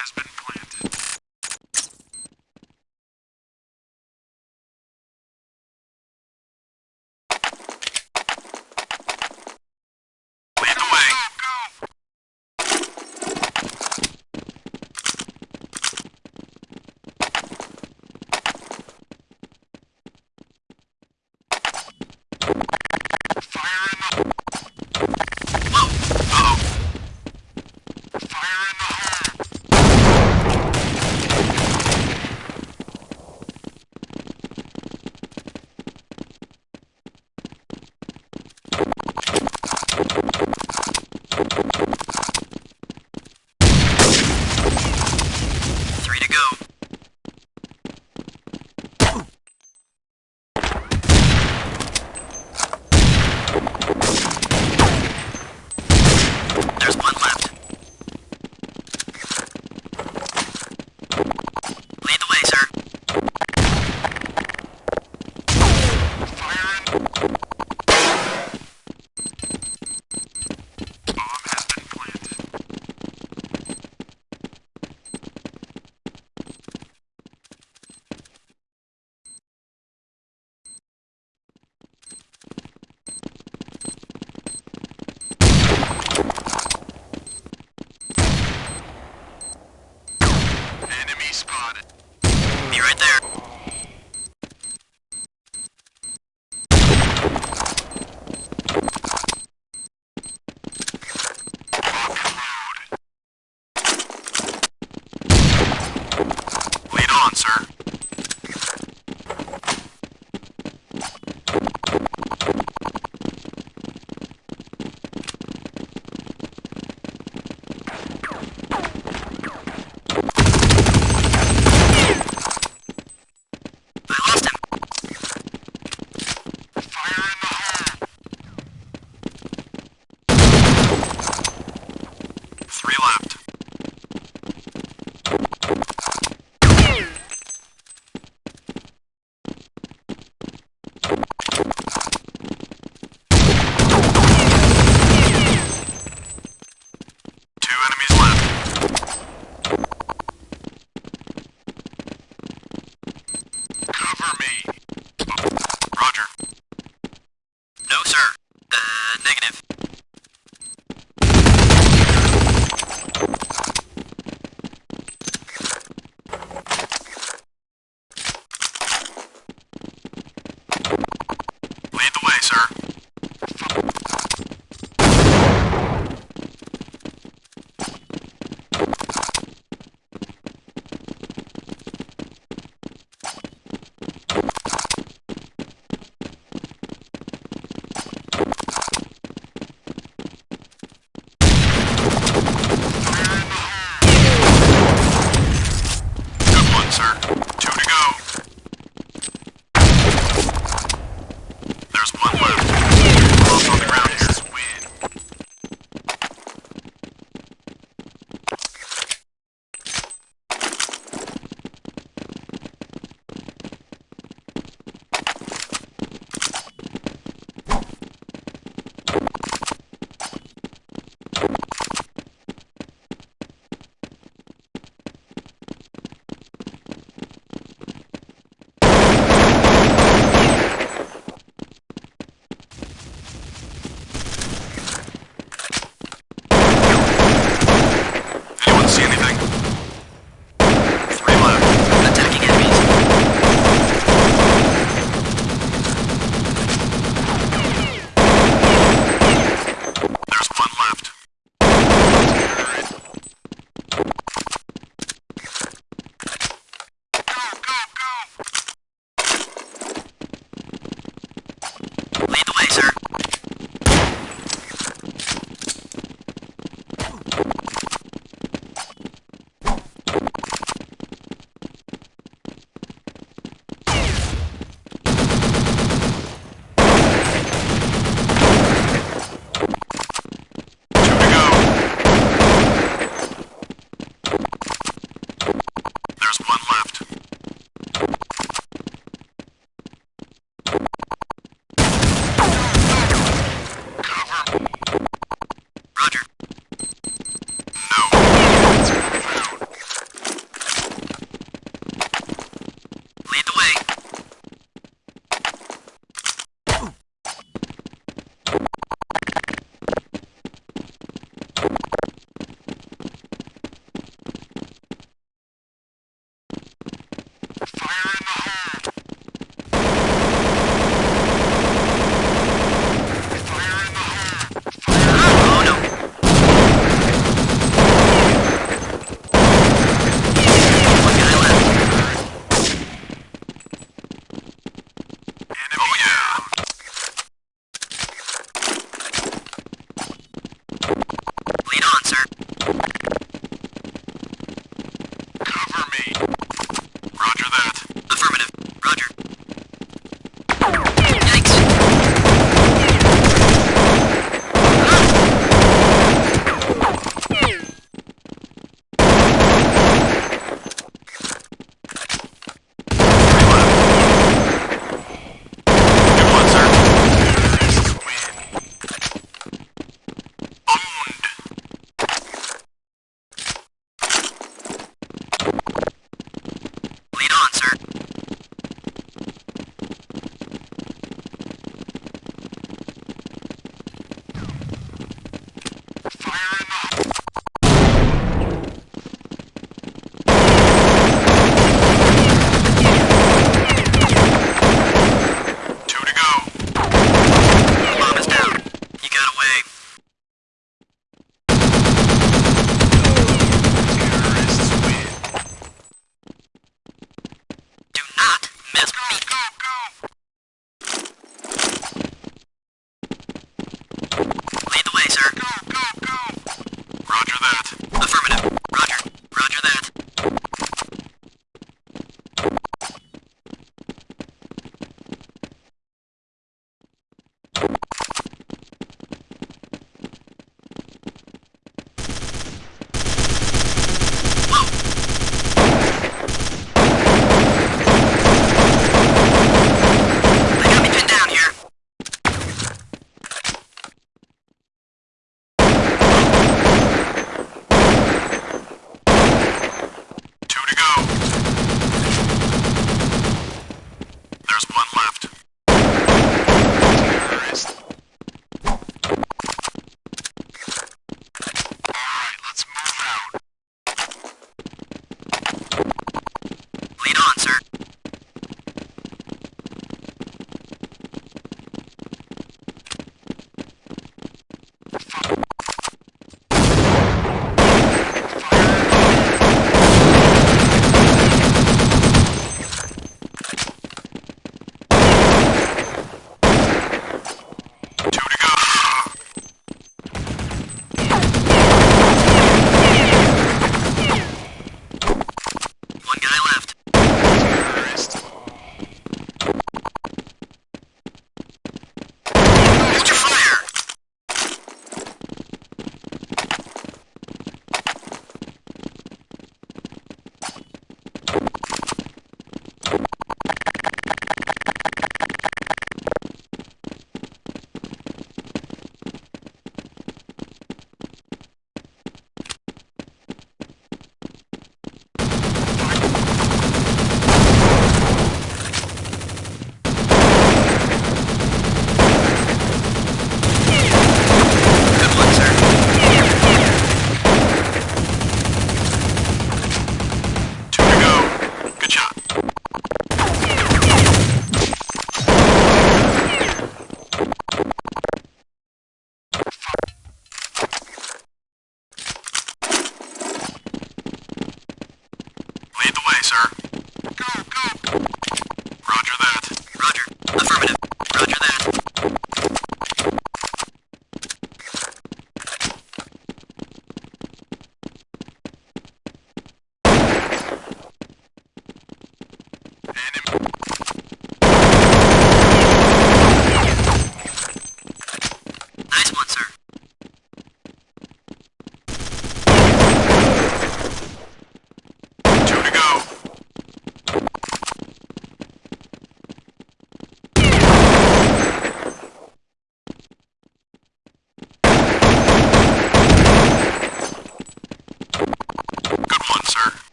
has been planted. Lead the way. Go, go.